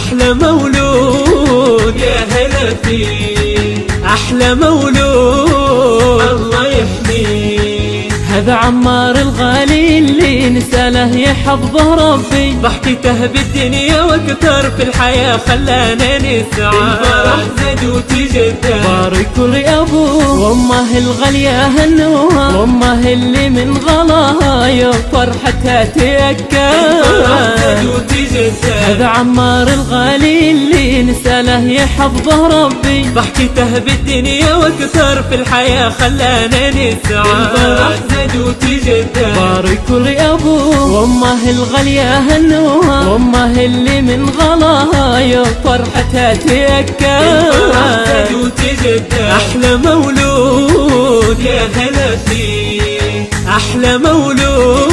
أحلى مولود يا هلا فيه أحلى مولود الله يحميه هذا عمار الغالي اللي نساله يحفظه ربي. ضحكته بالدنيا وأكثر في الحياة خلانا نسعى. الفرح زاد وتجدد بارك لأبوه. وأمه الغالية هنوها وأمه اللي من غلاها يا فرحتها وتجدد هذا عمار الغالي اللي نساله يحفظه ربي. ضحكته بالدنيا وأكثر في الحياة خلانا نسعى. الفرح زاد وتجدد بارك لأبوه. وأمه الغالية هنوها. وأمه اللي من غلاها يا فرحتها الفرح زاد وتجدد أحلى مولود يا هلا فيه. أحلى مولود.